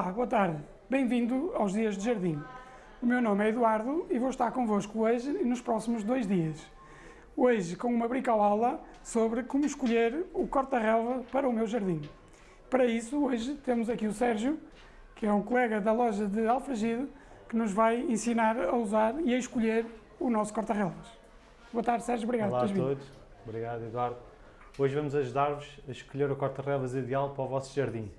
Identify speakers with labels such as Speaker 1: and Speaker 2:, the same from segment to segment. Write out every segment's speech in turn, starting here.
Speaker 1: Olá, boa tarde. Bem-vindo aos Dias de Jardim. O meu nome é Eduardo e vou estar convosco hoje e nos próximos dois dias. Hoje com uma bricoaula sobre como escolher o corta-relva para o meu jardim. Para isso, hoje temos aqui o Sérgio, que é um colega da loja de Alfragide, que nos vai ensinar a usar e a escolher o nosso corta-relvas. Boa tarde, Sérgio. Obrigado
Speaker 2: Olá
Speaker 1: por
Speaker 2: a
Speaker 1: vindo.
Speaker 2: todos. Obrigado, Eduardo. Hoje vamos ajudar-vos a escolher o corta-relvas ideal para o vosso jardim.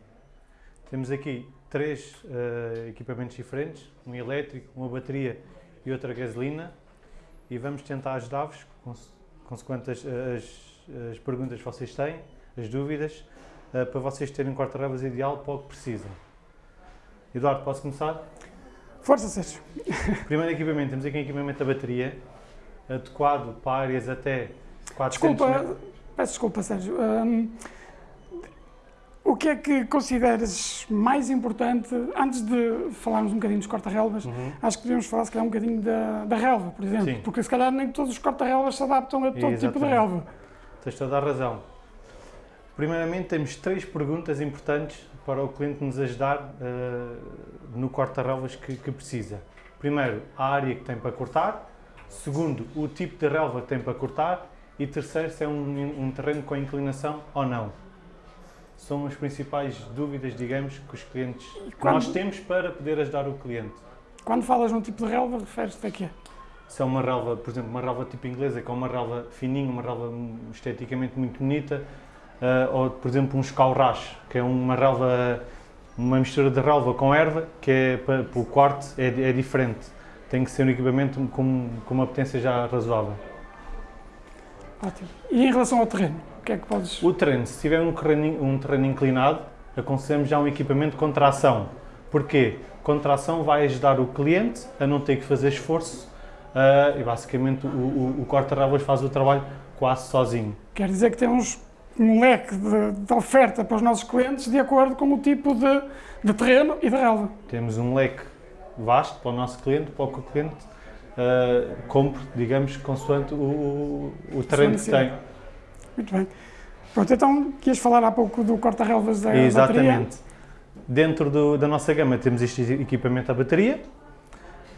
Speaker 2: Temos aqui três eh, equipamentos diferentes, um elétrico, uma bateria e outra gasolina e vamos tentar ajudar-vos, cons- consoante as, as- as perguntas que vocês têm, as dúvidas, eh, para vocês terem um corta-relvas ideal para o que precisam. Eduardo, posso começar?
Speaker 1: Força, Sérgio.
Speaker 2: Primeiro equipamento, temos aqui um equipamento da bateria, adequado para áreas até 400
Speaker 1: Desculpa,
Speaker 2: metros.
Speaker 1: peço desculpa, Sérgio. O que é que consideras mais importante, antes de falarmos um bocadinho dos corta-relvas,
Speaker 2: Uhum.
Speaker 1: acho que devíamos falar se calhar um bocadinho da, da relva, por exemplo,
Speaker 2: Sim.
Speaker 1: porque se calhar nem todos os corta-relvas se adaptam a todo tipo de
Speaker 2: Exatamente.
Speaker 1: relva.
Speaker 2: Tens toda a razão. Primeiramente, temos três perguntas importantes para o cliente nos ajudar eh, no corta-relvas que, que precisa. Primeiro, a área que tem para cortar. Segundo, o tipo de relva que tem para cortar. E terceiro, se é um, um terreno com inclinação ou não. São as principais dúvidas, digamos, que os clientes
Speaker 1: quando-
Speaker 2: nós temos para poder ajudar o cliente.
Speaker 1: Quando falas num tipo de relva, referes-te a quê?
Speaker 2: Se é uma relva, por exemplo, uma relva tipo inglesa, que é uma relva fininha, uma relva esteticamente muito bonita, ah, ou, por exemplo, um escaurrache, que é uma relva, uma mistura de relva com erva, que é para, para o corte é, é diferente. Tem que ser um equipamento com, com uma potência já razoável.
Speaker 1: Ótimo. E em relação ao terreno, o que é que podes...
Speaker 2: O terreno, se tiver um terreno, um terreno inclinado, aconselhamos já um equipamento com tração. Porquê? Com tração vai ajudar o cliente a não ter que fazer esforço ah, e basicamente o, o, o corta-relvas faz o trabalho quase sozinho.
Speaker 1: Quer dizer que temos um leque de, de oferta para os nossos clientes de acordo com o tipo de, de terreno e de relva.
Speaker 2: Temos um leque vasto para o nosso cliente, para o que o cliente ah, compre, digamos, consoante o, o, terreno que tem.
Speaker 1: Muito bem. Pronto, então, quis falar há pouco do corta-relvas da bateria.
Speaker 2: Exatamente. Dentro do- da nossa gama temos este equipamento à bateria,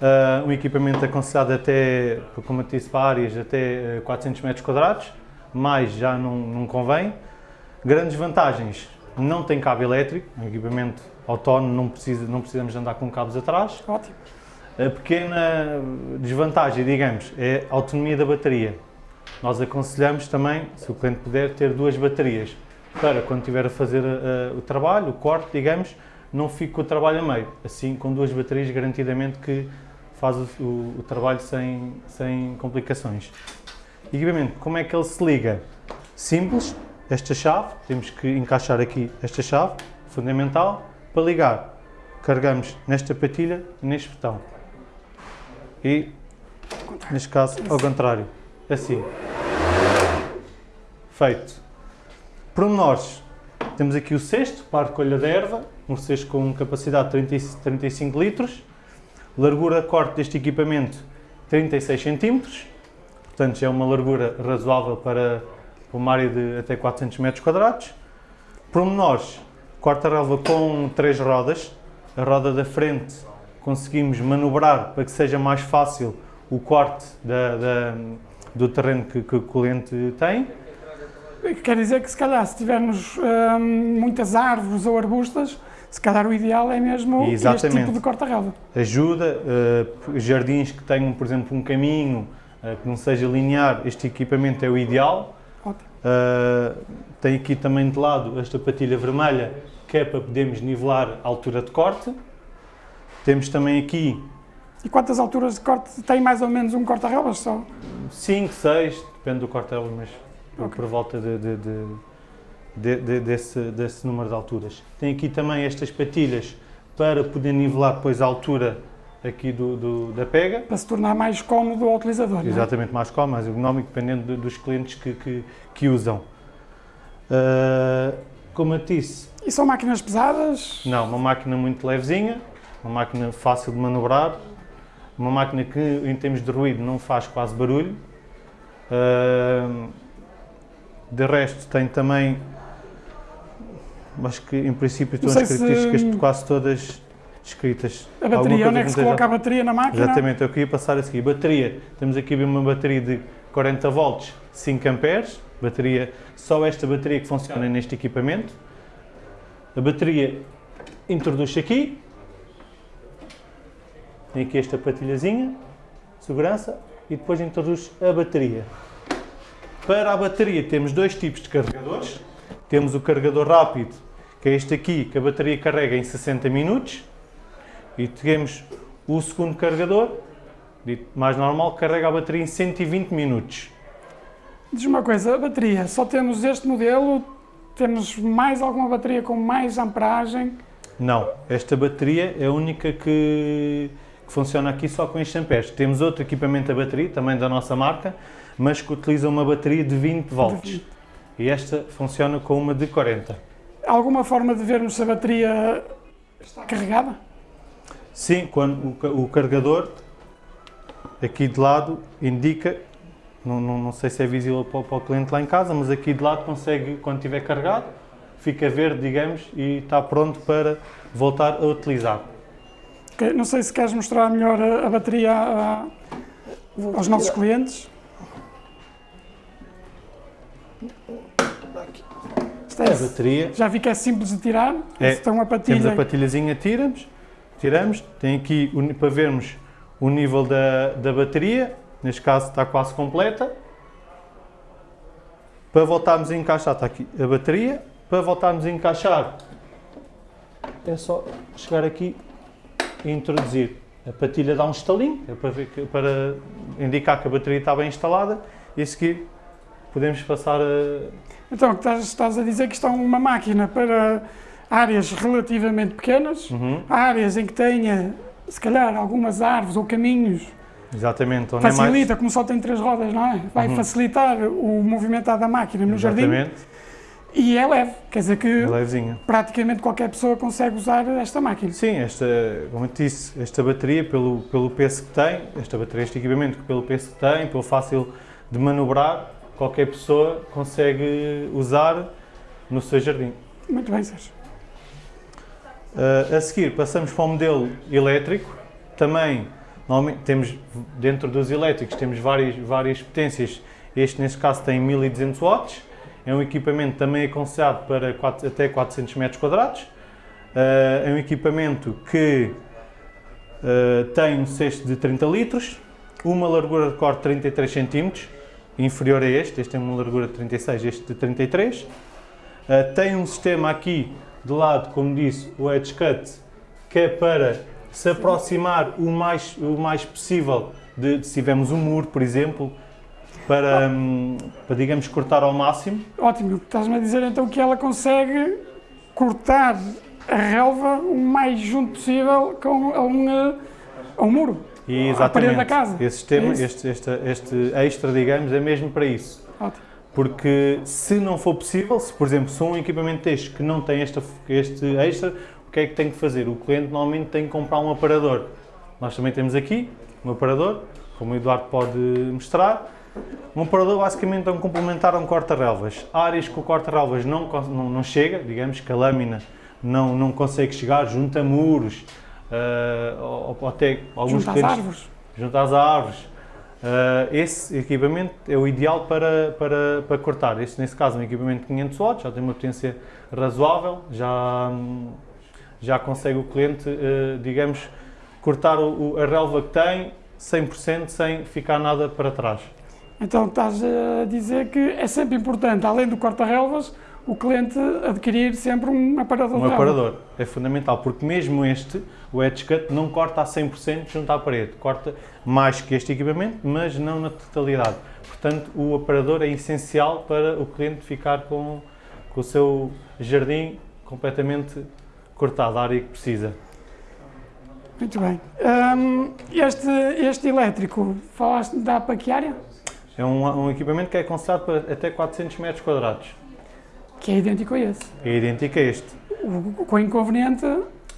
Speaker 2: ah, um equipamento aconselhado até, como eu disse, para áreas até ah, 400 metros quadrados, mais já não, não convém. Grandes vantagens, não tem cabo elétrico, um equipamento autónomo, não, precisa, não precisamos andar com cabos atrás.
Speaker 1: Ótimo.
Speaker 2: A pequena desvantagem, digamos, é a autonomia da bateria. Nós aconselhamos também, se o cliente puder, ter duas baterias para quando estiver a fazer eh, o trabalho, o corte, digamos, não fique o trabalho a meio. Assim, com duas baterias, garantidamente que faz o, o- o trabalho sem, sem complicações. Equipamento, como é que ele se liga? Simples, esta chave, temos que encaixar aqui esta chave, fundamental, para ligar. Carregamos nesta patilha e neste botão. E, neste caso, ao contrário, assim. Feito. Pormenores. Temos aqui o cesto para a recolha da erva, um cesto com capacidade de 30 e 35 litros. Largura de corte deste equipamento 36 centímetros. Portanto, é uma largura razoável para uma área de até 400 metros quadrados. Pormenores. Corta-relva com três rodas. A roda da frente conseguimos manobrar para que seja mais fácil o corte da- da- do terreno que, que o cliente tem.
Speaker 1: Quer dizer que se calhar se tivermos hum, muitas árvores ou arbustas, se calhar o ideal é mesmo este
Speaker 2: Exatamente.
Speaker 1: tipo de corta-relva.
Speaker 2: ajuda. eh, jardins que tenham, por exemplo, um caminho eh, que não seja linear, este equipamento é o ideal.
Speaker 1: Ótimo.
Speaker 2: Eh, tem aqui também de lado esta patilha vermelha, que é para podermos nivelar a altura de corte. Temos também aqui
Speaker 1: E quantas alturas de corte tem mais ou menos um corta-relvas só?
Speaker 2: 5, 6, depende do corte, mas
Speaker 1: Ok.
Speaker 2: por volta de, de- de- de- de- desse, desse número de alturas. Tem aqui também estas patilhas para poder nivelar depois a altura aqui do, do- da pega.
Speaker 1: Para se tornar mais cómodo ao utilizador. é?
Speaker 2: Exatamente, mais cómodo, mais ergonómico, dependendo do- dos clientes que, que, que usam. Ah, como eu disse,
Speaker 1: E são máquinas pesadas?
Speaker 2: não, uma máquina muito levezinha, uma máquina fácil de manobrar, uma máquina que em termos de ruído não faz quase barulho. De resto tem também acho que em princípio estão as
Speaker 1: sei se-
Speaker 2: características quase todas descritas.
Speaker 1: A bateria, onde é que se coloca
Speaker 2: esteja-
Speaker 1: a bateria na máquina?
Speaker 2: Exatamente, eu queria passar a seguir. Bateria, temos aqui uma bateria de 40 volts, 5 amperes, bateria, só esta bateria que funciona neste equipamento. A bateria introduz-se aqui, tem aqui esta patilhazinha, segurança, e depois introduz a bateria. Para a bateria temos dois tipos de carregadores. Temos o carregador rápido, que é este aqui, que a bateria carrega em 60 minutos. E temos o segundo carregador, mais normal, que carrega a bateria em 120 minutos.
Speaker 1: Diz uma coisa, a bateria, só temos este modelo, temos mais alguma bateria com mais amperagem?
Speaker 2: Não, esta bateria é a única que funciona aqui só com estes amperes. Temos outro equipamento a bateria, também da nossa marca, mas que utiliza uma bateria de 20 volts. E esta funciona com uma de 40.
Speaker 1: Alguma forma de vermos se a bateria está carregada?
Speaker 2: Sim, quando o, o carregador aqui de lado indica, não, não, não sei se é visível para, o- para o cliente lá em casa, mas aqui de lado consegue, quando estiver carregado, fica verde, digamos, e está pronto para voltar a utilizar.
Speaker 1: Não sei se queres mostrar melhor a, a bateria a- aos nossos clientes. Isto é-
Speaker 2: A bateria,
Speaker 1: já vi que é simples de tirar.
Speaker 2: É,
Speaker 1: tem uma
Speaker 2: temos
Speaker 1: patilha.
Speaker 2: a patilhazinha, tiramos, tiramos, tem aqui para vermos o nível da, da bateria, neste caso está quase completa. Para voltarmos a encaixar, está aqui a bateria, para voltarmos a encaixar é só chegar aqui e introduzir. A patilha dá um estalinho, é para, que- para indicar que a bateria está bem instalada e a seguir podemos passar a,
Speaker 1: Então, estás, a dizer que isto é uma máquina para áreas relativamente pequenas,
Speaker 2: Uhum,
Speaker 1: áreas em que tenha, se calhar, algumas árvores ou caminhos,
Speaker 2: exatamente, onde é mais-
Speaker 1: facilita, como só tem três rodas, não é? Vai
Speaker 2: Uhum.
Speaker 1: facilitar o movimentar da máquina no jardim
Speaker 2: Exatamente,
Speaker 1: e é leve, quer dizer que
Speaker 2: é
Speaker 1: praticamente qualquer pessoa consegue usar esta máquina.
Speaker 2: Sim, esta, como eu te disse, esta bateria, pelo, pelo peso que tem, esta bateria, este equipamento, pelo peso que tem, pelo fácil de manobrar, qualquer pessoa consegue usar no seu jardim.
Speaker 1: Muito bem, Sérgio.
Speaker 2: Uh, a seguir, passamos para o modelo elétrico. Também, normalmente, temos, dentro dos elétricos, temos várias, várias potências. Este, neste caso, tem 1200 watts. É um equipamento também aconselhado para quatro- até 400 metros quadrados. Uh, é um equipamento que uh, tem um cesto de 30 litros, uma largura de corte de 33 centímetros, inferior a este. Este tem uma largura de 36, este de 33. Uh, tem um sistema aqui de lado, como disse, o Edge Cut, que é para se aproximar o mais, o mais possível de, de se tivermos um muro, por exemplo, para, hum, para digamos, cortar ao máximo.
Speaker 1: Ótimo, estás-me a dizer então que ela consegue cortar a relva o mais junto possível com a um, a um muro.
Speaker 2: E
Speaker 1: À parede da casa.
Speaker 2: esse sistema,
Speaker 1: É
Speaker 2: este, este, este extra, digamos, é mesmo para isso.
Speaker 1: Ótimo.
Speaker 2: Porque se não for possível, se por exemplo, se um equipamento deste que não tem esta, este extra, o que é que tem que fazer? O cliente normalmente tem que comprar um aparador. Nós também temos aqui um aparador, como o Eduardo pode mostrar. Um aparador basicamente é um complementar a um corta-relvas. Áreas que o corta-relvas não, não, não chega, digamos que a lâmina não, não consegue chegar junto a muros, ah, ou, ou até alguns
Speaker 1: às
Speaker 2: clientes-
Speaker 1: árvores.
Speaker 2: junto às árvores. Ah, esse equipamento é o ideal para, para, para cortar. Este, nesse caso, é um equipamento de 500 watts, já tem uma potência razoável, já, já consegue o cliente, eh, digamos, cortar o- a relva que tem 100% sem ficar nada para trás.
Speaker 1: Então estás a dizer que é sempre importante, além do corta-relvas, o cliente adquirir sempre um aparador
Speaker 2: Um aparador é fundamental, porque mesmo este, o Edge Cut, não corta a 100% junto à parede. Corta mais que este equipamento, mas não na totalidade. Portanto, o aparador é essencial para o cliente ficar com, com o seu jardim completamente cortado, a área que precisa.
Speaker 1: Muito bem. Hum, este, este elétrico, falaste da para que área?
Speaker 2: É um, um equipamento que é aconselhado para até 400 metros quadrados.
Speaker 1: Que é idêntico a esse.
Speaker 2: É idêntico a este.
Speaker 1: O, com o inconveniente,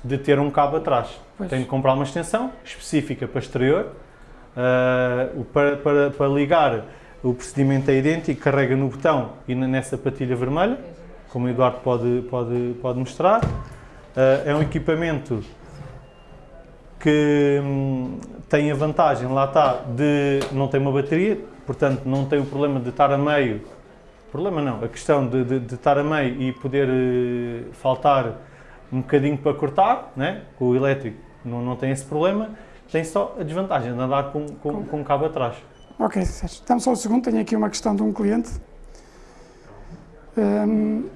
Speaker 2: de ter um cabo atrás.
Speaker 1: Pois.
Speaker 2: Tem de comprar uma extensão específica para exterior. O- para, para, para ligar, o procedimento é idêntico, carrega no botão e nessa patilha vermelha, como o Eduardo pode, pode, pode mostrar. Uh, é um equipamento que hum, tem a vantagem, lá está, de não ter uma bateria, portanto não tem o problema de estar a meio, problema não, a questão de, de, de estar a meio e poder uh, faltar um bocadinho para cortar, né? com o elétrico não, não tem esse problema, tem só a desvantagem de andar com, com, com um cabo atrás.
Speaker 1: Ok, Sérgio. Estamos só um segundo, tenho aqui uma questão de um cliente. Hum,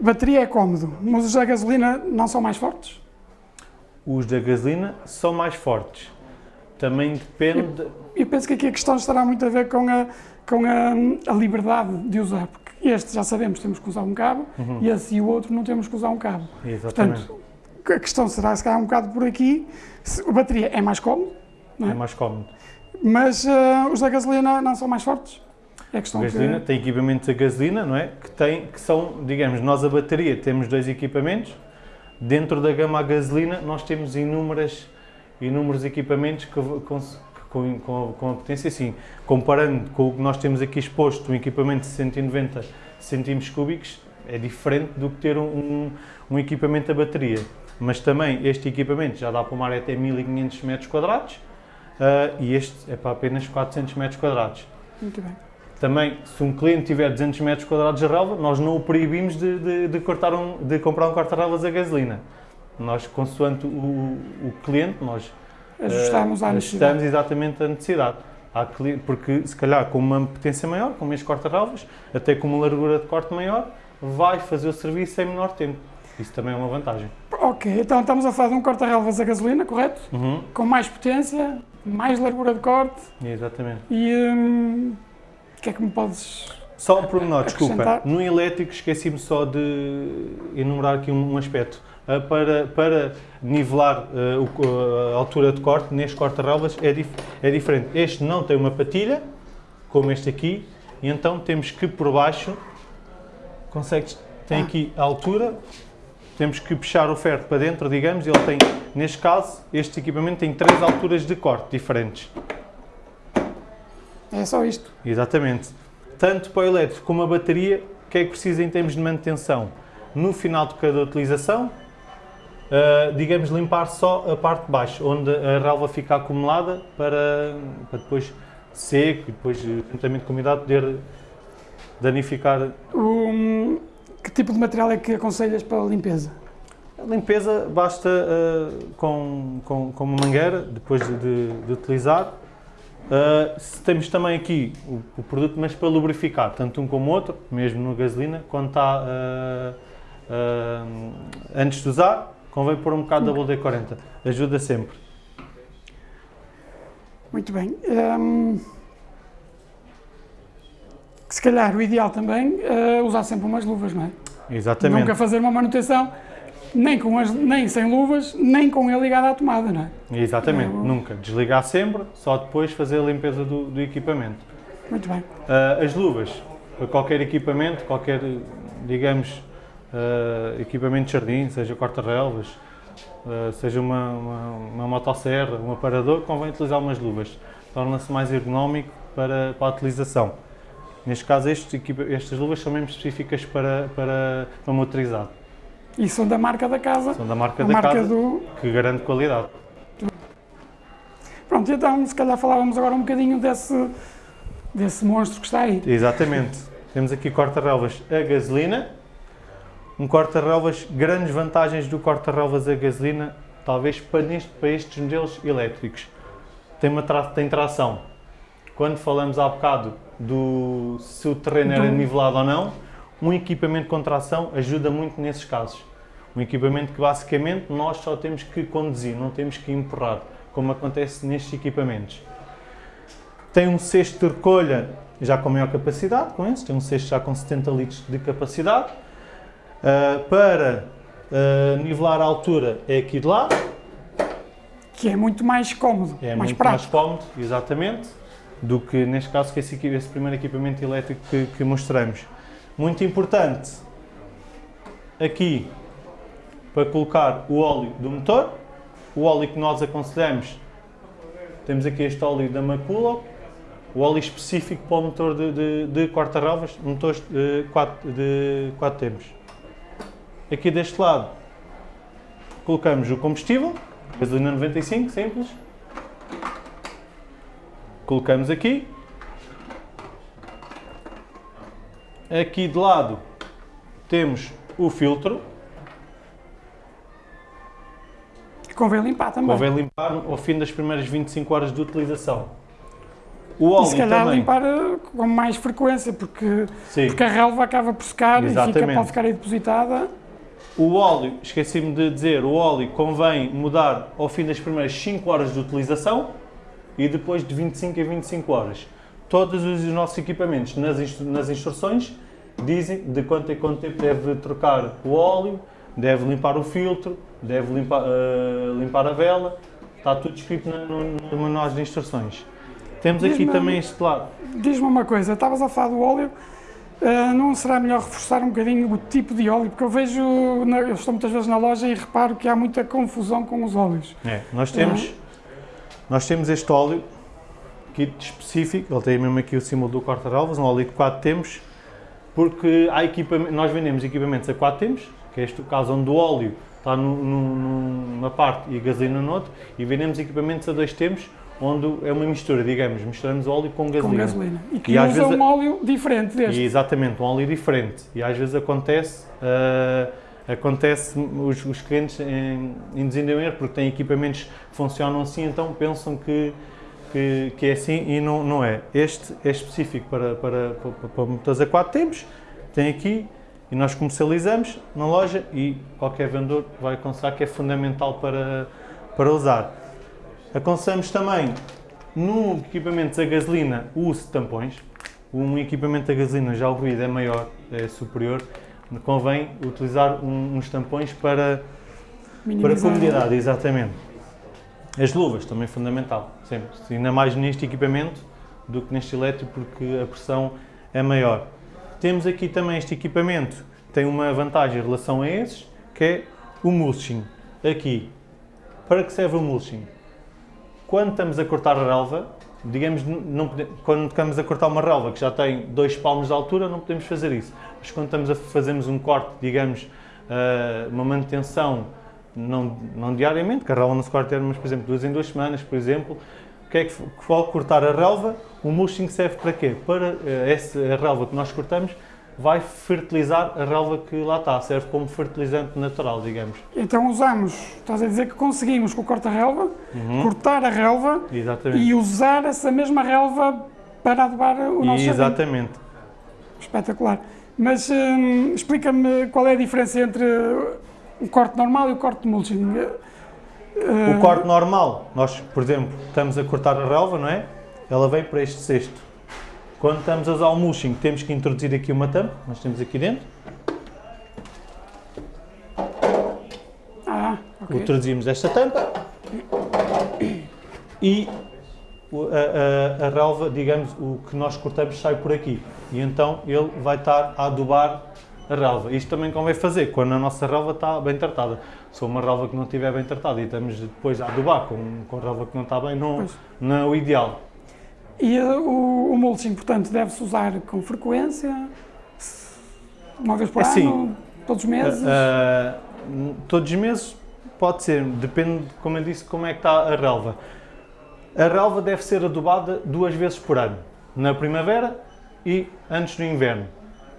Speaker 1: bateria é cómodo, mas os da gasolina não são mais fortes?
Speaker 2: Os da gasolina são mais fortes. Também depende...
Speaker 1: Eu, penso que aqui a questão estará muito a ver com a, com a, a liberdade de usar, porque este já sabemos temos que usar um cabo uhum. e esse e o outro não temos que usar um cabo.
Speaker 2: Exatamente.
Speaker 1: Portanto, a questão será se calhar um bocado por aqui, a bateria é mais cómodo,
Speaker 2: é? é? mais cómodo.
Speaker 1: Mas uh, os da gasolina não são mais fortes?
Speaker 2: É questão a gasolina que... tem equipamentos a gasolina, não é? Que, tem, que são, digamos, nós a bateria temos dois equipamentos, dentro da gama a gasolina nós temos inúmeras, inúmeros equipamentos que, com, com, com, a potência, sim. Comparando com o que nós temos aqui exposto, um equipamento de 190 centímetros cúbicos, é diferente do que ter um, um, um equipamento a bateria mas também este equipamento já dá para uma área até 1500 metros quadrados uh, e este é para apenas 400 metros quadrados.
Speaker 1: Muito bem.
Speaker 2: Também, se um cliente tiver 200 metros quadrados de relva, nós não o proibimos de, de, de cortar um, de comprar um corta-relvas a gasolina. Nós, consoante o, o cliente, nós
Speaker 1: ajustamos, uh,
Speaker 2: ajustamos exatamente a necessidade. Porque, se calhar, com uma potência maior, com este corta-relvas, até com uma largura de corte maior, vai fazer o serviço em menor tempo. Isso também é uma vantagem.
Speaker 1: Ok, então estamos a falar de um corta-relvas a gasolina, correto?
Speaker 2: Uhum.
Speaker 1: Com mais potência, mais largura de corte.
Speaker 2: Exatamente.
Speaker 1: E hum, o que é que me podes
Speaker 2: Só um pormenor, desculpa. No elétrico esqueci-me só de enumerar aqui um, um aspecto. Uh, para, para nivelar uh, o, a altura de corte, neste corta-relvas é, dif é diferente. Este não tem uma patilha, como este aqui, e então temos que por baixo, consegues, tem ah. aqui a altura, temos que puxar o ferro para dentro, digamos, ele tem, neste caso, este equipamento tem três alturas de corte diferentes.
Speaker 1: É só isto?
Speaker 2: Exatamente. Tanto para o elétrico como a bateria, o que é que precisa em termos de manutenção? No final de cada utilização, uh, digamos, limpar só a parte de baixo, onde a relva fica acumulada para, para depois seco e depois, juntamente com a umidade, poder danificar.
Speaker 1: Um, que tipo de material é que aconselhas para a limpeza?
Speaker 2: A limpeza basta uh, com, com, com, uma mangueira, depois de, de, utilizar. Uh, temos também aqui o, o, produto, mas para lubrificar, tanto um como o outro, mesmo no gasolina, quando está uh, antes de usar, convém pôr um bocado da WD-40, ajuda sempre.
Speaker 1: Muito bem. Um que se calhar o ideal também é usar sempre umas luvas, não é?
Speaker 2: Exatamente.
Speaker 1: Nunca fazer uma manutenção nem, com as, nem sem luvas, nem com ele ligado à tomada, não é?
Speaker 2: Exatamente, é, nunca. Desligar sempre, só depois fazer a limpeza do, do equipamento.
Speaker 1: Muito bem.
Speaker 2: Uh, as luvas, para qualquer equipamento, qualquer, digamos, uh, equipamento de jardim, seja corta-relvas, uh, seja uma, uma, uma motosserra, um aparador, convém utilizar umas luvas. Torna-se mais ergonómico para, para a utilização. Neste caso, estes, estas luvas são mesmo específicas para, para, para motorizado.
Speaker 1: E são da marca da casa.
Speaker 2: São da marca da marca casa, do... que garante qualidade.
Speaker 1: Pronto, então se calhar falávamos agora um bocadinho desse, desse monstro que está aí.
Speaker 2: Exatamente. Temos aqui corta-relvas a gasolina. Um corta-relvas, grandes vantagens do corta-relvas a gasolina, talvez para, neste, para estes modelos elétricos. Tem, uma tra tem tração. Quando falamos há bocado do se o terreno era nivelado ou não, um equipamento com tração ajuda muito nesses casos. Um equipamento que basicamente nós só temos que conduzir, não temos que empurrar, como acontece nestes equipamentos. Tem um cesto de recolha já com maior capacidade, com esse, tem um cesto já com 70 litros de capacidade. Uh, para uh, nivelar a altura é aqui de lado.
Speaker 1: Que é muito mais cómodo,
Speaker 2: é
Speaker 1: mais
Speaker 2: muito
Speaker 1: prático.
Speaker 2: mais cómodo, exatamente do que neste caso que esse, esse primeiro equipamento elétrico que, que, mostramos. Muito importante aqui para colocar o óleo do motor, o óleo que nós aconselhamos, temos aqui este óleo da Maculo, o óleo específico para o motor de, de, de corta-relvas, motores de 4, de 4 tempos. Aqui deste lado colocamos o combustível, gasolina 95, simples. Colocamos aqui. Aqui de lado temos o filtro,
Speaker 1: Convém limpar também.
Speaker 2: convém limpar ao fim das primeiras 25 horas de utilização. O óleo
Speaker 1: e se calhar
Speaker 2: também.
Speaker 1: limpar eh, com mais frequência, porque,
Speaker 2: Sim.
Speaker 1: porque a relva acaba por secar e fica,
Speaker 2: Exatamente.
Speaker 1: pode ficar aí depositada.
Speaker 2: O óleo, esqueci-me de dizer, o óleo convém mudar ao fim das primeiras 5 horas de utilização e depois de 25 a 25 horas. Todos os nossos equipamentos nas, instru- nas instruções dizem de quanto em quanto tempo deve trocar o óleo, deve limpar o filtro, deve limpar, eh, limpar a vela. Está tudo escrito no, no manual de instruções. Temos aqui também este lado.
Speaker 1: Diz-me uma coisa, estavas a falar do óleo, eh, não será melhor reforçar um bocadinho o tipo de óleo? Porque eu vejo, na- eu estou muitas vezes na loja e reparo que há muita confusão com os óleos.
Speaker 2: É, nós temos, nós temos este óleo kit específico, ele tem mesmo aqui o símbolo do corta-relvas, um óleo de 4 tempos, porque há equipamento, nós vendemos equipamentos a 4 tempos, que é este o caso onde o óleo está nu- nu- numa parte e a gasolina no outro, e vendemos equipamentos a 2 tempos, onde é uma mistura, digamos, misturamos óleo com gasolina.
Speaker 1: Com gasolina. E que
Speaker 2: E
Speaker 1: usa um óleo diferente deste.
Speaker 2: E exatamente, um óleo diferente. E às vezes acontece, ah, acontece os, os clientes em, induzirem em erro porque têm equipamentos que funcionam assim, então pensam que, que, que é assim e não, não é. Este é específico para, para, para, para motores a 4 tempos, tem aqui e nós comercializamos na loja e qualquer vendedor vai aconselhar que é fundamental para, para usar. Aconselhamos também, no equipamento a gasolina, o uso de tampões. Um equipamento a gasolina já o ruído é maior, é superior, convém utilizar um- uns tampões para, para
Speaker 1: minimizar.
Speaker 2: comodidade, exatamente. As luvas também é fundamental, sempre. Ainda mais neste equipamento do que neste elétrico, porque a pressão é maior. Temos aqui também este equipamento, tem uma vantagem em relação a esses, que é o mulching. Aqui, para que serve o mulching? Quando estamos a cortar a relva, digamos, não pode- quando estamos a cortar uma relva que já tem dois palmos de altura, não podemos fazer isso. Mas quando estamos a fazermos um corte, digamos, ah, uma manutenção não, não diariamente, que a relva não se corta, mas por exemplo, duas em duas semanas, por exemplo, que é que ao cortar a relva, o mulching serve para quê? Para eh, essa relva que nós cortamos vai fertilizar a relva que lá está, serve como fertilizante natural, digamos.
Speaker 1: Então usamos, estás a dizer que conseguimos com o corta-relva, cortar a relva
Speaker 2: Exatamente.
Speaker 1: e usar essa mesma relva para adubar o nosso jardim.
Speaker 2: Exatamente.
Speaker 1: Espetacular. Mas hum, explica-me qual é a diferença entre o corte normal e o corte de mulching.
Speaker 2: O corte normal, nós, por exemplo, estamos a cortar a relva, não é? Ela vem para este cesto. Quando estamos a usar o mulching, temos que introduzir aqui uma tampa, nós temos aqui dentro,
Speaker 1: Ah, ok.
Speaker 2: introduzimos esta tampa e a, a, a relva, digamos, o que nós cortamos sai por aqui. E então ele vai estar a adubar a relva. Isto também convém fazer quando a nossa relva está bem tratada. Se uma relva que não estiver bem tratada e estamos depois a adubar com, com relva que não está bem, não,
Speaker 1: Pois.
Speaker 2: não é o ideal.
Speaker 1: E eh, o, o mulching, portanto, deve-se usar com frequência? Uma vez por
Speaker 2: Assim,
Speaker 1: ano? Todos os meses?
Speaker 2: Ah, todos os meses pode ser, depende, como eu disse, como é que está a relva. A relva deve ser adubada duas vezes por ano, na primavera e antes do inverno.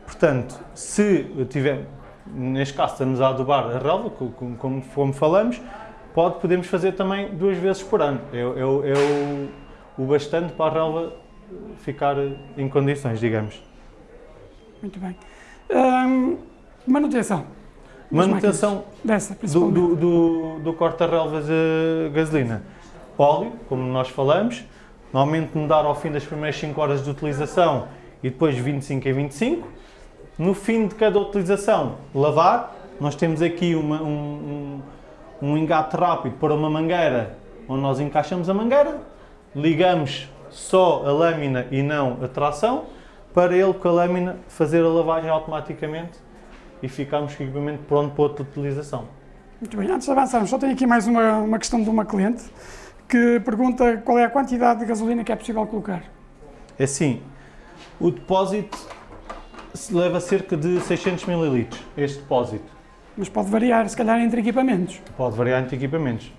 Speaker 2: Portanto, se eu tiver, neste caso estamos a adubar a relva, co- co- como, como falamos, pode, podemos fazer também duas vezes por ano. É, é é o, o bastante para a relva ficar em condições, digamos.
Speaker 1: Muito bem. Hum, manutenção.
Speaker 2: Manutenção.
Speaker 1: Dessa,
Speaker 2: do, do, do, do corta-relvas a gasolina. Óleo, como nós falamos, normalmente mudar ao fim das primeiras 5 horas de utilização e depois 25 em 25. No fim de cada utilização, lavar. Nós temos aqui uma- um, um, um engate rápido para uma mangueira, onde nós encaixamos a mangueira, ligamos só a lâmina e não a tração, para ele com a lâmina fazer a lavagem automaticamente e ficamos com o equipamento pronto para outra utilização.
Speaker 1: Muito bem. Antes de avançarmos, só tenho aqui mais uma, uma questão de uma cliente que pergunta qual é a quantidade de gasolina que é possível colocar.
Speaker 2: É assim, o depósito leva cerca de 600 ml, este depósito.
Speaker 1: Mas pode variar, se calhar, entre equipamentos.
Speaker 2: Pode variar entre equipamentos.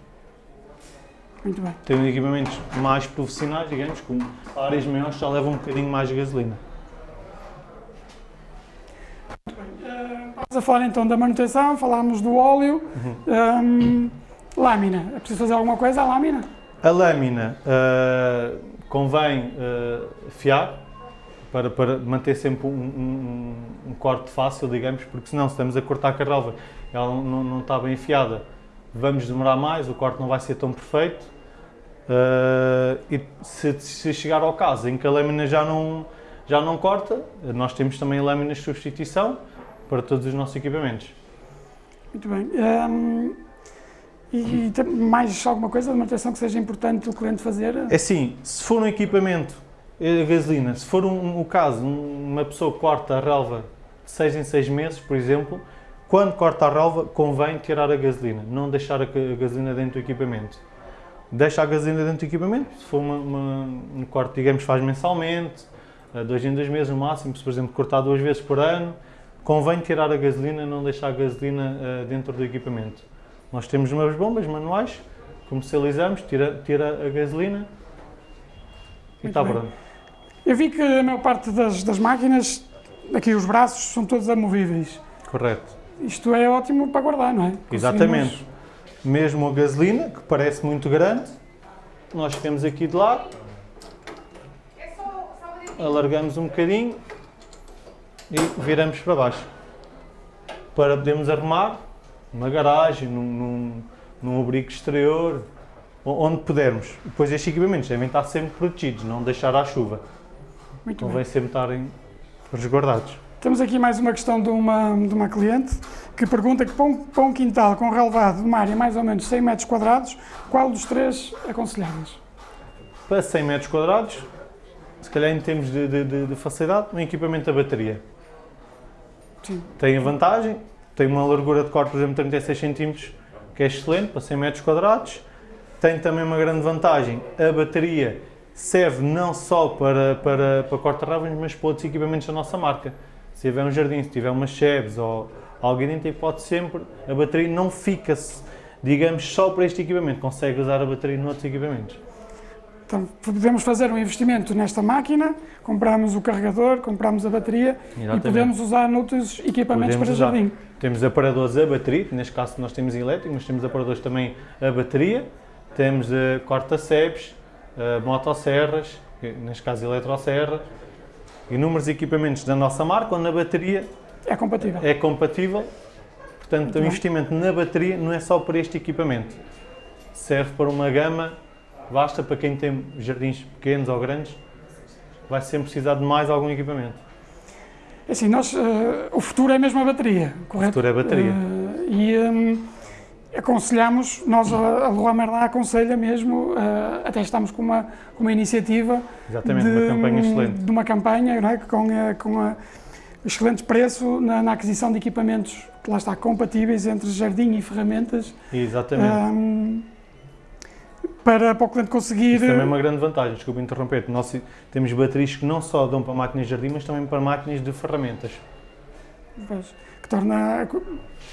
Speaker 1: Muito bem.
Speaker 2: Tem equipamentos mais profissionais, digamos, como áreas maiores já levam um bocadinho mais de gasolina.
Speaker 1: Estamos a falar então da manutenção, falámos do óleo. Hum, lâmina. É preciso fazer alguma coisa à lâmina?
Speaker 2: A lâmina uh, convém uh, fiar para, para manter sempre um, um, um, corte fácil, digamos, porque senão se estamos a cortar a relva ela não, não está bem afiada, vamos demorar mais, o corte não vai ser tão perfeito. Uh, e se, se, chegar ao caso em que a lâmina já não, já não corta, nós temos também lâminas de substituição para todos os nossos equipamentos.
Speaker 1: Muito bem. Um, e, e mais alguma coisa de manutenção que seja importante o cliente fazer?
Speaker 2: É sim, se for um equipamento a gasolina, se for um, o caso, uma pessoa corta a relva de 6 em 6 meses, por exemplo, quando corta a relva, convém tirar a gasolina, não deixar a gasolina dentro do equipamento. Deixa a gasolina dentro do equipamento, se for uma, uma, um corte, digamos, faz mensalmente, dois em dois meses no máximo, se por exemplo cortar duas vezes por ano, convém tirar a gasolina, não deixar a gasolina uh, dentro do equipamento. Nós temos umas bombas manuais, comercializamos, tira, tira a gasolina e está pronto.
Speaker 1: Eu vi que a maior parte das, das máquinas, aqui os braços, são todos amovíveis.
Speaker 2: Correto.
Speaker 1: Isto é ótimo para guardar, não é?
Speaker 2: Exatamente. Mesmo a gasolina, que parece muito grande, nós ficamos aqui de lado, alargamos um bocadinho e viramos para baixo. Para podermos arrumar numa garagem, num, num, num abrigo exterior, onde pudermos. Depois estes equipamentos devem estar sempre protegidos, não deixar à chuva.
Speaker 1: Muito
Speaker 2: Convém sempre estarem resguardados.
Speaker 1: Temos aqui mais uma questão de uma, de uma cliente que pergunta que para um, para um quintal com relevado de uma área mais ou menos 100 metros quadrados, qual dos três aconselháveis?
Speaker 2: Para 100 metros quadrados, se calhar em termos de, de, de facilidade, um equipamento a bateria.
Speaker 1: Sim.
Speaker 2: Tem a vantagem, tem uma largura de corte, por exemplo, 36 cm, que é excelente, para 100 metros quadrados. Tem também uma grande vantagem, a bateria serve não só para, para, para corta-ravens, mas para outros equipamentos da nossa marca. Se tiver um jardim, se tiver umas Chevs ou alguém dentro, pode sempre, a bateria não fica-se, digamos, só para este equipamento, consegue usar a bateria noutros equipamentos.
Speaker 1: Então, podemos fazer um investimento nesta máquina, compramos o carregador, compramos a bateria Exatamente. e podemos usar noutros equipamentos podemos para usar. jardim.
Speaker 2: Temos aparadores a bateria, neste caso nós temos elétrico, mas temos aparadores também a bateria, temos uh, corta-cepes, uh, motosserras, neste caso eletroserra, inúmeros equipamentos da nossa marca, onde a bateria
Speaker 1: é compatível.
Speaker 2: É compatível. Portanto, o investimento na bateria não é só para este equipamento. Serve para uma gama basta para quem tem jardins pequenos ou grandes, vai sempre precisar de mais algum equipamento.
Speaker 1: É assim, nós, uh, o futuro é mesmo a bateria, correto?
Speaker 2: O futuro é a bateria.
Speaker 1: Uh, e um, aconselhamos, nós, a Leroy Merlin aconselha mesmo, uh, até estamos com uma, com uma iniciativa
Speaker 2: Exatamente, de, uma campanha excelente.
Speaker 1: De uma campanha é? com, a, com a excelente preço na, na, aquisição de equipamentos, que lá está, compatíveis entre jardim e ferramentas.
Speaker 2: Exatamente. Um,
Speaker 1: para, para o cliente conseguir...
Speaker 2: Isso também é uma grande vantagem, desculpe interromper, nós temos baterias que não só dão para máquinas de jardim, mas também para máquinas de ferramentas.
Speaker 1: Que torna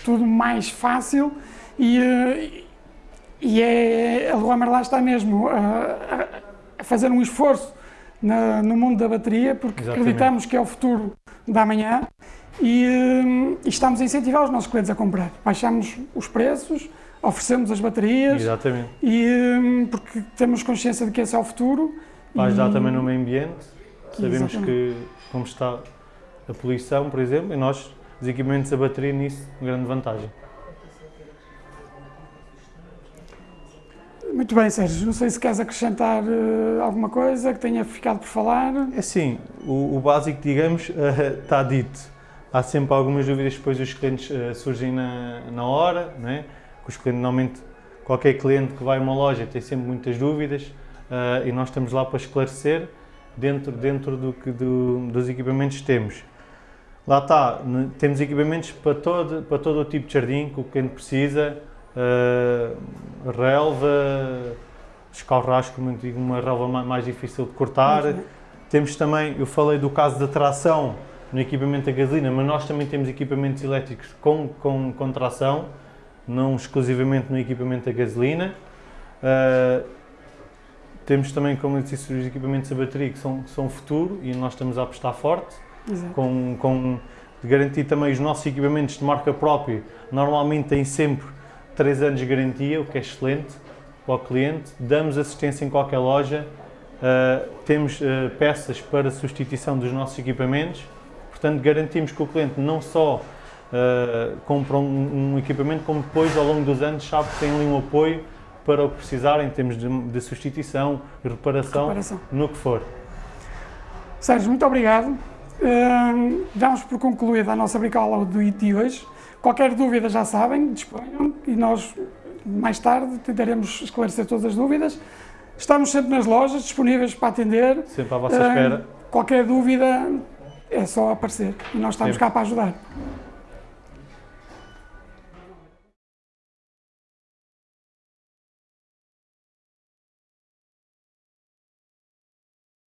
Speaker 1: tudo mais fácil e, eh, e é, a Leroy Merlin está mesmo a, a fazer um esforço na, no mundo da bateria, porque Exatamente. acreditamos que é o futuro da manhã e, eh, e estamos a incentivar os nossos clientes a comprar. Baixamos os preços, oferecemos as baterias.
Speaker 2: Exatamente.
Speaker 1: E, porque temos consciência de que esse é o futuro.
Speaker 2: Vai ajudar também no meio ambiente. Sabemos Exatamente. que, como está a poluição, por exemplo, e nós, os equipamentos a bateria, nisso, uma grande vantagem.
Speaker 1: Muito bem, Sérgio. Não sei se queres acrescentar uh, alguma coisa que tenha ficado por falar.
Speaker 2: É sim, o, o básico, digamos, uh, está dito. Há sempre algumas dúvidas depois os clientes uh, surgem na, na hora, não é? os clientes, normalmente qualquer cliente que vai a uma loja tem sempre muitas dúvidas uh, e nós estamos lá para esclarecer dentro, dentro do que do, dos equipamentos que temos. Lá está, temos equipamentos para todo, para todo o tipo de jardim que o cliente precisa, uh, relva, escarrasco, como digo, uma relva mais difícil de cortar, Temos também, eu falei do caso da tração no equipamento a gasolina, mas nós também temos equipamentos elétricos com, com, com tração, não exclusivamente no equipamento a gasolina. Uh, temos também, como eu disse, os equipamentos a bateria que são, são o futuro e nós estamos a apostar forte,
Speaker 1: Exato.
Speaker 2: com, com garantir também os nossos equipamentos de marca própria. Normalmente têm sempre 3 anos de garantia, o que é excelente para o cliente. Damos assistência em qualquer loja, uh, temos uh, peças para substituição dos nossos equipamentos, portanto garantimos que o cliente não só uh, compra um, um, equipamento, como depois ao longo dos anos sabe que tem ali um apoio para o que precisar em termos de, de substituição reparação,
Speaker 1: Reparação.
Speaker 2: no que for.
Speaker 1: Sérgio, muito obrigado. Uh, damos por concluída a nossa bricola do de hoje. Qualquer dúvida já sabem, disponham e nós mais tarde tentaremos esclarecer todas as dúvidas. Estamos sempre nas lojas, disponíveis para atender.
Speaker 2: Sempre à vossa espera.
Speaker 1: Qualquer dúvida é só aparecer e nós estamos
Speaker 2: Sempre.
Speaker 1: cá para ajudar.